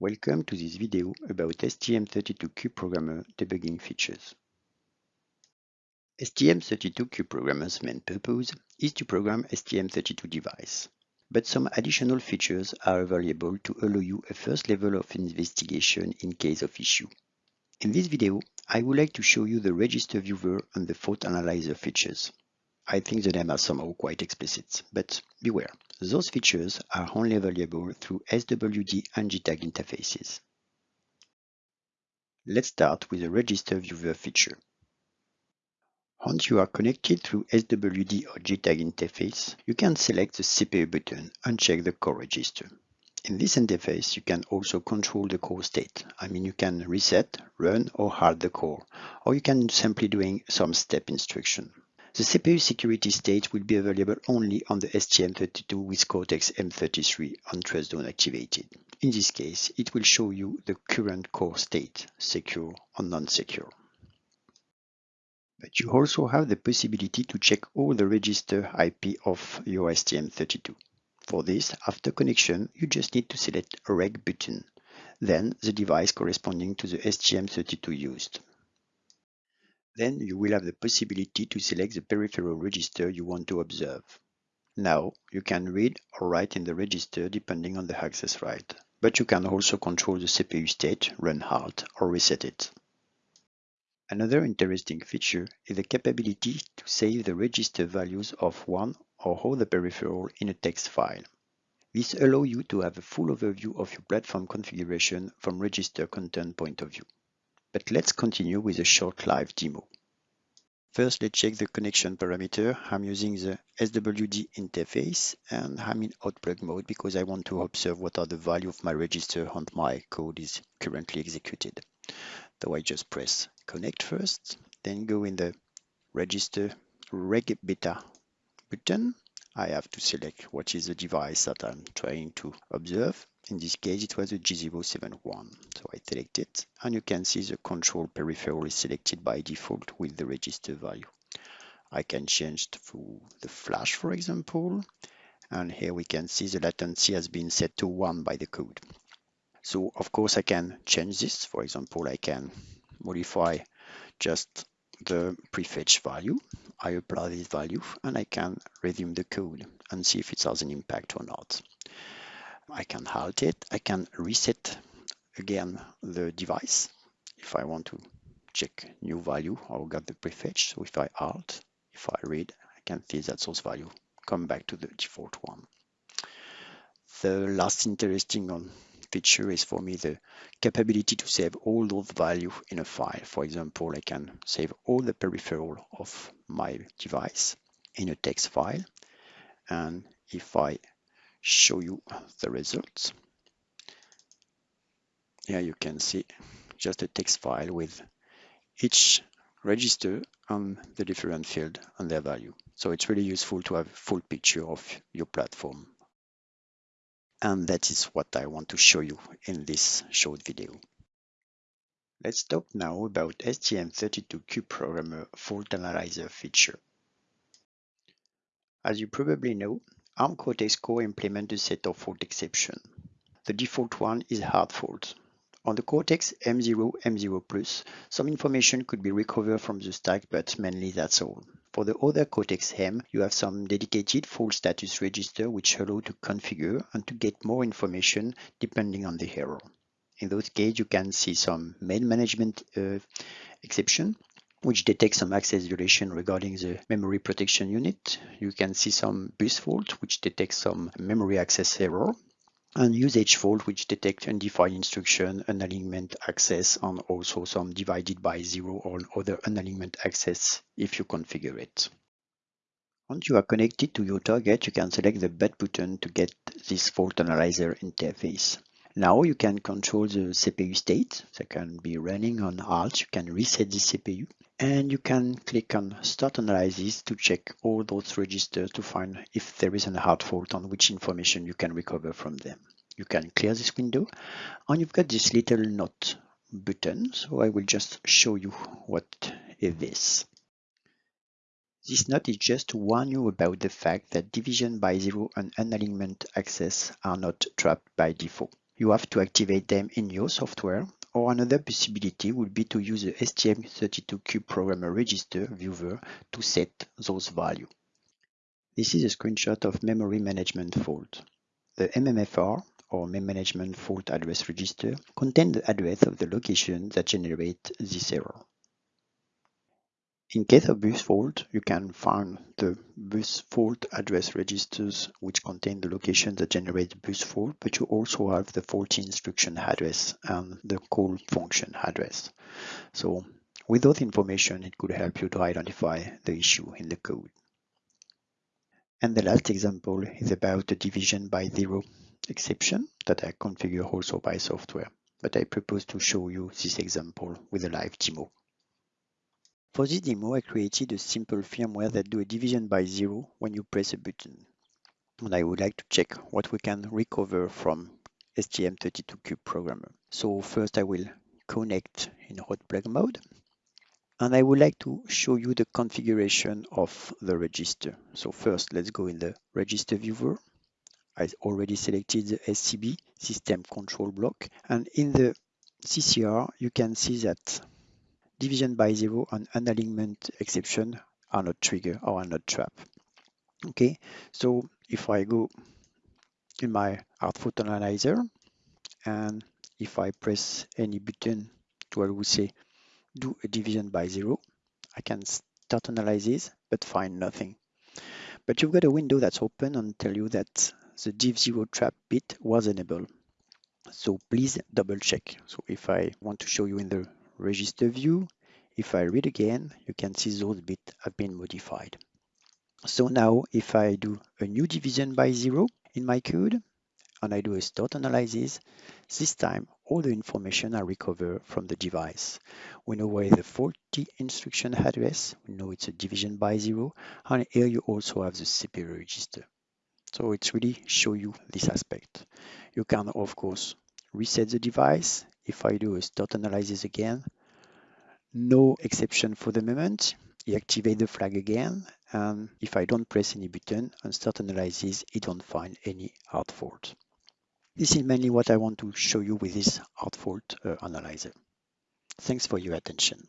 Welcome to this video about STM32CubeProgrammer debugging features. STM32CubeProgrammer's main purpose is to program STM32 device, but some additional features are available to allow you a first level of investigation in case of issue. In this video, I would like to show you the register viewer and the fault analyzer features. I think the name are somehow quite explicit, but beware, those features are only available through SWD and JTAG interfaces. Let's start with the register viewer feature. Once you are connected through SWD or JTAG interface, you can select the CPU button and check the core register. In this interface, you can also control the core state. I mean, you can reset, run, or halt the core, or you can simply doing some step instruction. The CPU security state will be available only on the STM32 with Cortex-M33 on TrustZone activated. In this case, it will show you the current core state, secure or non-secure. But you also have the possibility to check all the register IP of your STM32. For this, after connection, you just need to select a reg button, then the device corresponding to the STM32 used. Then you will have the possibility to select the peripheral register you want to observe. Now you can read or write in the register depending on the access right, but you can also control the CPU state, run halt, or reset it. Another interesting feature is the capability to save the register values of one or all the peripheral in a text file. This allows you to have a full overview of your platform configuration from register content point of view. But let's continue with a short live demo. First, let's check the connection parameter. I'm using the SWD interface and I'm in hot plug mode because I want to observe what are the value of my register and my code is currently executed. So I just press connect first, then go in the register reg beta button I have to select what is the device that I'm trying to observe. In this case, it was a G071. So I select it and you can see the control peripheral is selected by default with the register value. I can change to the flash, for example. And here we can see the latency has been set to one by the code. So of course I can change this. For example, I can modify just the prefetch value. I apply this value and I can resume the code and see if it has an impact or not. I can halt it. I can reset again the device if I want to check new value or got the prefetch. So if I halt, if I read, I can see that source value come back to the default one. The last interesting feature is for me the capability to save all those values in a file. For example, I can save all the peripheral of my device in a text file. And if I show you the results, here you can see just a text file with each register and the different field and their value. So it's really useful to have a full picture of your platform and that is what I want to show you in this short video. Let's talk now about STM32Cube Programmer Fault Analyzer feature. As you probably know, ARM Cortex Core implement a set of fault exceptions. The default one is hard fault. On the Cortex M0, M0+, some information could be recovered from the stack, but mainly that's all. For the other Cortex-M, you have some dedicated fault status register which allow to configure and to get more information depending on the error. In those cases, you can see some main management uh, exception which detects some access violation regarding the memory protection unit. You can see some bus fault, which detects some memory access error and usage fault which detects undefined instruction, unalignment access, and also some divided by zero or other unalignment access if you configure it. Once you are connected to your target, you can select the back button to get this fault analyzer interface. Now you can control the CPU state. That can be running on Alt. You can reset the CPU and you can click on Start Analysis to check all those registers to find if there is a hard fault on which information you can recover from them. You can clear this window and you've got this little note button. So I will just show you what is this. This note is just to warn you about the fact that division by zero and unalignment access are not trapped by default. You have to activate them in your software or another possibility would be to use the STM32Cube programmer register viewer to set those values. This is a screenshot of memory management fault. The MMFR or Memory Management Fault Address Register contains the address of the location that generate this error. In case of bus fault, you can find the bus fault address registers which contain the location that generates bus fault, but you also have the faulty instruction address and the call function address. So with those information, it could help you to identify the issue in the code. And the last example is about the division by zero exception that I configure also by software, but I propose to show you this example with a live demo. For this demo, I created a simple firmware that do a division by zero when you press a button. And I would like to check what we can recover from STM32Cube programmer. So first I will connect in hot plug mode. And I would like to show you the configuration of the register. So first, let's go in the register viewer. I already selected the SCB system control block. And in the CCR, you can see that division by zero and unalignment exception are not trigger or are not trap. Okay, so if I go in my output analyzer and if I press any button to would say do a division by zero, I can start analysis but find nothing. But you've got a window that's open and tell you that the div zero trap bit was enabled. So please double check. So if I want to show you in the register view. If I read again, you can see those bits have been modified. So now if I do a new division by zero in my code, and I do a start analysis, this time all the information I recover from the device. We know where the faulty instruction address, we know it's a division by zero, and here you also have the CPU register. So it's really show you this aspect. You can of course reset the device. If I do a start analysis again, no exception for the moment. You activate the flag again. And if I don't press any button and start analysis, it don't find any hard fault. This is mainly what I want to show you with this hard fault uh, analyzer. Thanks for your attention.